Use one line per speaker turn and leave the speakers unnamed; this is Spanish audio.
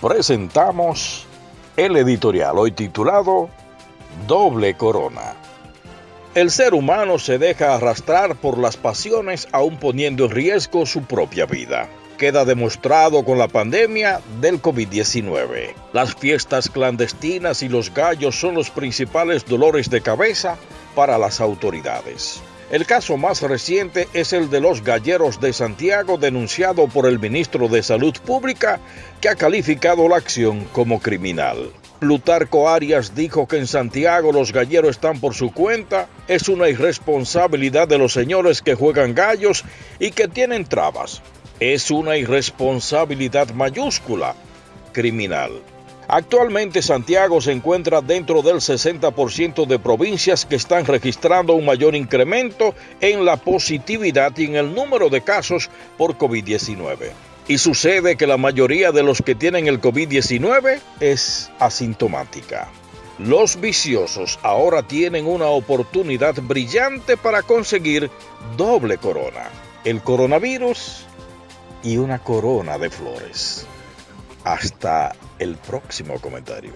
presentamos el editorial hoy titulado Doble Corona. El ser humano se deja arrastrar por las pasiones aún poniendo en riesgo su propia vida. Queda demostrado con la pandemia del COVID-19. Las fiestas clandestinas y los gallos son los principales dolores de cabeza para las autoridades. El caso más reciente es el de los galleros de Santiago denunciado por el ministro de Salud Pública que ha calificado la acción como criminal. Plutarco Arias dijo que en Santiago los galleros están por su cuenta, es una irresponsabilidad de los señores que juegan gallos y que tienen trabas. Es una irresponsabilidad mayúscula, criminal. Actualmente Santiago se encuentra dentro del 60% de provincias que están registrando un mayor incremento en la positividad y en el número de casos por COVID-19. Y sucede que la mayoría de los que tienen el COVID-19 es asintomática. Los viciosos ahora tienen una oportunidad brillante para conseguir doble corona. El coronavirus y una corona de flores. Hasta el próximo comentario.